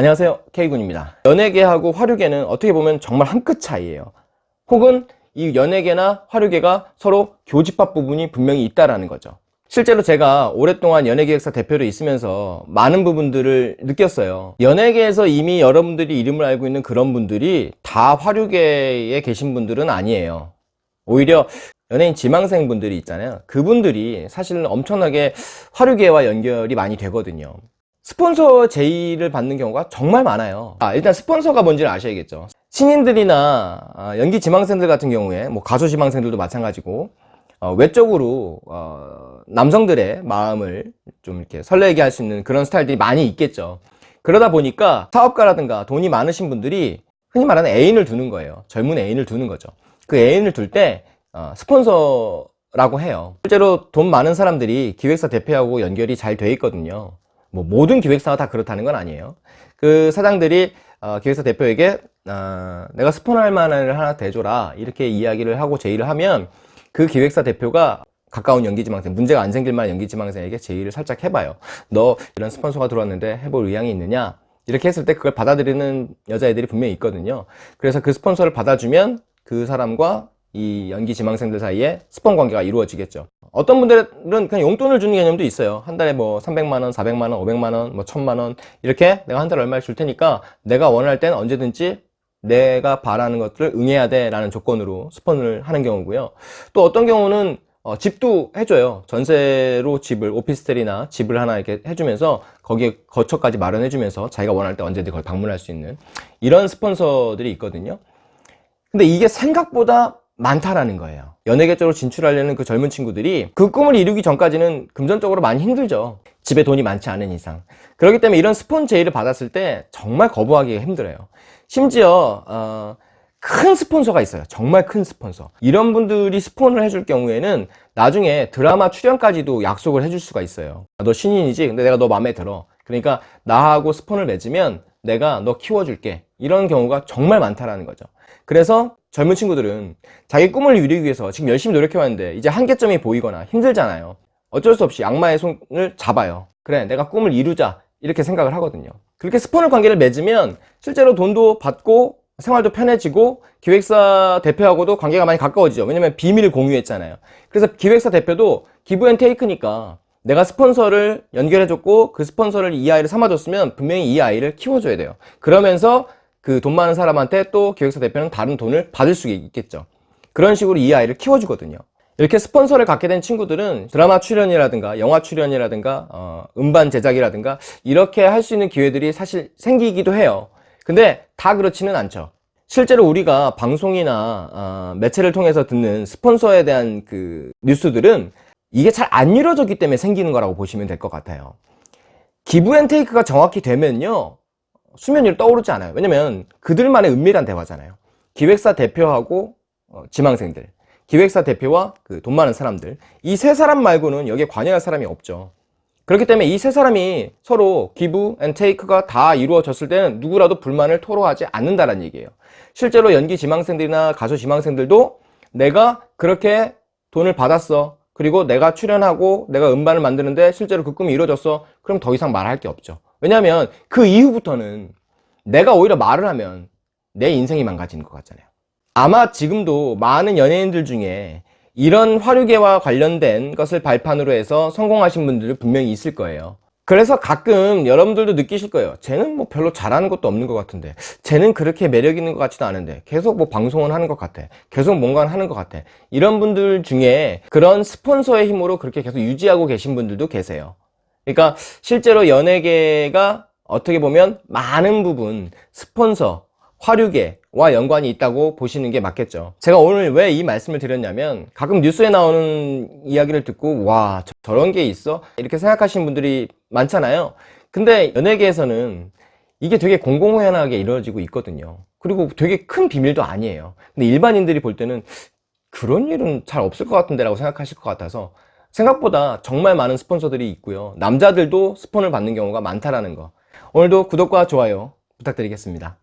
안녕하세요. K군입니다. 연예계하고 화류계는 어떻게 보면 정말 한 끗 차이에요. 혹은 이 연예계나 화류계가 서로 교집합 부분이 분명히 있다라는 거죠. 실제로 제가 오랫동안 연예기획사 대표로 있으면서 많은 부분들을 느꼈어요. 연예계에서 이미 여러분들이 이름을 알고 있는 그런 분들이 다 화류계에 계신 분들은 아니에요. 오히려 연예인 지망생 분들이 있잖아요. 그분들이 사실은 엄청나게 화류계와 연결이 많이 되거든요 스폰서 제의를 받는 경우가 정말 많아요. 아, 일단 스폰서가 뭔지를 아셔야겠죠. 신인들이나 아, 연기 지망생들 같은 경우에 뭐 가수 지망생들도 마찬가지고 어, 외적으로 어, 남성들의 마음을 좀 이렇게 설레게 할 수 있는 그런 스타일들이 많이 있겠죠. 그러다 보니까 사업가라든가 돈이 많으신 분들이 흔히 말하는 애인을 두는 거예요. 젊은 애인을 두는 거죠. 그 애인을 둘때 어, 스폰서라고 해요. 실제로 돈 많은 사람들이 기획사 대표하고 연결이 잘 돼 있거든요 뭐 모든 기획사가 다 그렇다는 건 아니에요. 그 사장들이 어, 기획사 대표에게 어, 내가 스폰할 만한 을 하나 대줘라 이렇게 이야기를 하고 제의를 하면 그 기획사 대표가 가까운 연기지망생 문제가 안 생길 만한 연기지망생에게 제의를 살짝 해봐요. 너 이런 스폰서가 들어왔는데 해볼 의향이 있느냐? 이렇게 했을 때 그걸 받아들이는 여자애들이 분명히 있거든요. 그래서 그 스폰서를 받아주면 그 사람과 이 연기 지망생들 사이에 스폰 관계가 이루어지겠죠 어떤 분들은 그냥 용돈을 주는 개념도 있어요. 한 달에 뭐 300만원, 400만원, 500만원, 뭐 1000만원. 이렇게 내가 한 달에 얼마를 줄 테니까 내가 원할 땐 언제든지 내가 바라는 것들을 응해야 돼 라는 조건으로 스폰을 하는 경우고요. 또 어떤 경우는 어, 집도 해줘요. 전세로 집을 오피스텔이나 집을 하나 이렇게 해주면서 거기에 거처까지 마련해 주면서 자기가 원할 때 언제든 그걸 방문할 수 있는 이런 스폰서들이 있거든요. 근데 이게 생각보다 많다라는 거예요. 연예계 쪽으로 진출하려는 그 젊은 친구들이 그 꿈을 이루기 전까지는 금전적으로 많이 힘들죠. 집에 돈이 많지 않은 이상. 그렇기 때문에 이런 스폰 제의를 받았을 때 정말 거부하기가 힘들어요. 심지어 어, 큰 스폰서가 있어요. 정말 큰 스폰서. 이런 분들이 스폰을 해줄 경우에는 나중에 드라마 출연까지도 약속을 해줄 수가 있어요. 너 신인이지? 근데 내가 너 마음에 들어. 그러니까 나하고 스폰을 맺으면 내가 너 키워줄게. 이런 경우가 정말 많다라는 거죠. 그래서 젊은 친구들은 자기 꿈을 이루기 위해서 지금 열심히 노력해왔는데 이제 한계점이 보이거나 힘들잖아요. 어쩔 수 없이 악마의 손을 잡아요. 그래 내가 꿈을 이루자. 이렇게 생각을 하거든요. 그렇게 스폰을 관계를 맺으면 실제로 돈도 받고 생활도 편해지고 기획사 대표하고도 관계가 많이 가까워지죠. 왜냐면 비밀을 공유했잖아요. 그래서 기획사 대표도 give and take니까 내가 스폰서를 연결해줬고 그 스폰서를 이 아이를 삼아줬으면 분명히 이 아이를 키워줘야 돼요. 그러면서 그 돈 많은 사람한테 또 기획사 대표는 다른 돈을 받을 수 있겠죠. 그런 식으로 이 아이를 키워주거든요. 이렇게 스폰서를 갖게 된 친구들은 드라마 출연이라든가 영화 출연이라든가 어, 음반 제작이라든가 이렇게 할 수 있는 기회들이 사실 생기기도 해요. 근데 다 그렇지는 않죠. 실제로 우리가 방송이나 어, 매체를 통해서 듣는 스폰서에 대한 그 뉴스들은 이게 잘 안 이루어졌기 때문에 생기는 거라고 보시면 될 것 같아요. give and take가 정확히 되면요 수면 위로 떠오르지 않아요. 왜냐면 그들만의 은밀한 대화잖아요. 기획사 대표하고 어, 지망생들 기획사 대표와 그 돈 많은 사람들. 이 세 사람 말고는 여기에 관여할 사람이 없죠. 그렇기 때문에 이 세 사람이 서로 give and take가 다 이루어졌을 때는 누구라도 불만을 토로하지 않는다는 얘기예요. 실제로 연기 지망생들이나 가수 지망생들도 내가 그렇게 돈을 받았어 그리고 내가 출연하고 내가 음반을 만드는데 실제로 그 꿈이 이루어졌어. 그럼 더 이상 말할 게 없죠. 왜냐하면 그 이후부터는 내가 오히려 말을 하면 내 인생이 망가지는 것 같잖아요. 아마 지금도 많은 연예인들 중에 이런 화류계와 관련된 것을 발판으로 해서 성공하신 분들 분명히 있을 거예요 그래서 가끔 여러분들도 느끼실 거예요. 쟤는 뭐 별로 잘하는 것도 없는 것 같은데 쟤는 그렇게 매력 있는 것 같지도 않은데 계속 뭐 방송을 하는 것 같아 계속 뭔가 하는 것 같아. 이런 분들 중에 그런 스폰서의 힘으로 그렇게 계속 유지하고 계신 분들도 계세요. 그러니까 실제로 연예계가 어떻게 보면 많은 부분 스폰서 화류계 와 연관이 있다고 보시는 게 맞겠죠. 제가 오늘 왜 이 말씀을 드렸냐면 가끔 뉴스에 나오는 이야기를 듣고 와 저런 게 있어? 이렇게 생각하시는 분들이 많잖아요. 근데 연예계에서는 이게 되게 공공연하게 이루어지고 있거든요. 그리고 되게 큰 비밀도 아니에요. 근데 일반인들이 볼 때는 그런 일은 잘 없을 것 같은데 라고 생각하실 것 같아서 생각보다 정말 많은 스폰서들이 있고요. 남자들도 스폰을 받는 경우가 많다라는 거. 오늘도 구독과 좋아요 부탁드리겠습니다